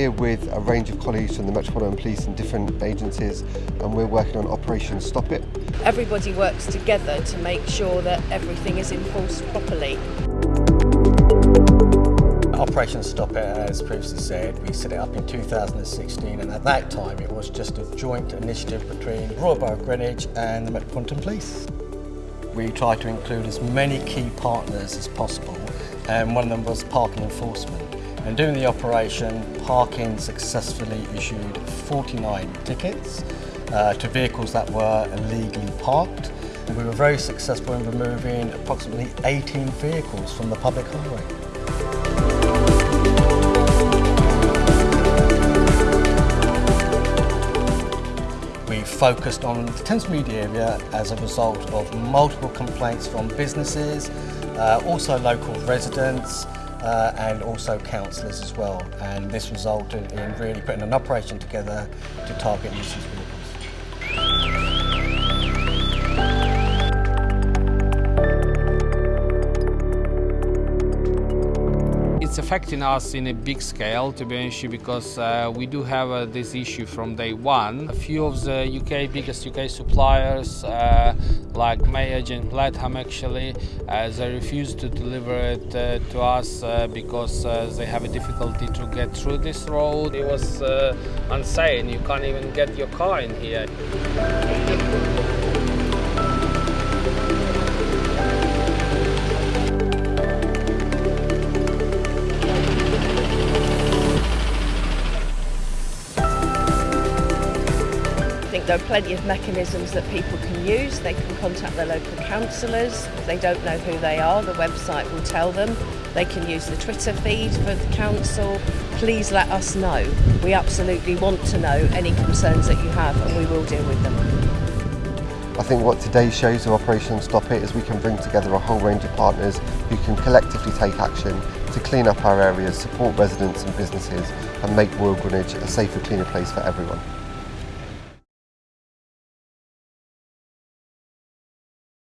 here with a range of colleagues from the Metropolitan Police and different agencies and we're working on Operation Stop It. Everybody works together to make sure that everything is enforced properly. Operation Stop It, as previously said, we set it up in 2016 and at that time it was just a joint initiative between Royal Borough of Greenwich and the Metropolitan Police. We tried to include as many key partners as possible and one of them was parking enforcement. And during the operation, Parking successfully issued 49 tickets uh, to vehicles that were illegally parked. And we were very successful in removing approximately 18 vehicles from the public highway. We focused on the Thamesmead area as a result of multiple complaints from businesses, uh, also local residents, uh, and also councillors as well. And this resulted in really putting an operation together to target nuisance vehicles. Affecting us in a big scale, to be honest, because uh, we do have uh, this issue from day one. A few of the UK biggest UK suppliers, uh, like Mayage and Latham, actually, uh, they refuse to deliver it uh, to us uh, because they have a difficulty to get through this road. It was insane. You can't even get your car in here. There are plenty of mechanisms that people can use. They can contact their local councillors. If they don't know who they are, the website will tell them. They can use the Twitter feed for the council. Please let us know. We absolutely want to know any concerns that you have and we will deal with them. I think what today shows of Operation Stop It is we can bring together a whole range of partners who can collectively take action to clean up our areas, support residents and businesses and make Royal Greenwich a safer, cleaner place for everyone.